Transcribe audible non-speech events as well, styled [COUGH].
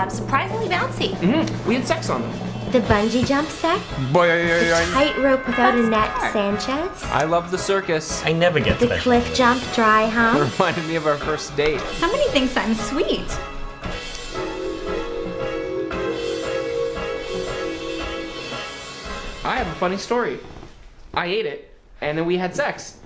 uh, surprisingly bouncy. Mm, we had sex on them. The bungee jump set? Boy, The tightrope without a net smart. Sanchez? I love the circus. I never get The special. cliff jump dry It [LAUGHS] reminded me of our first date. Somebody thinks I'm sweet. I have a funny story. I ate it, and then we had sex.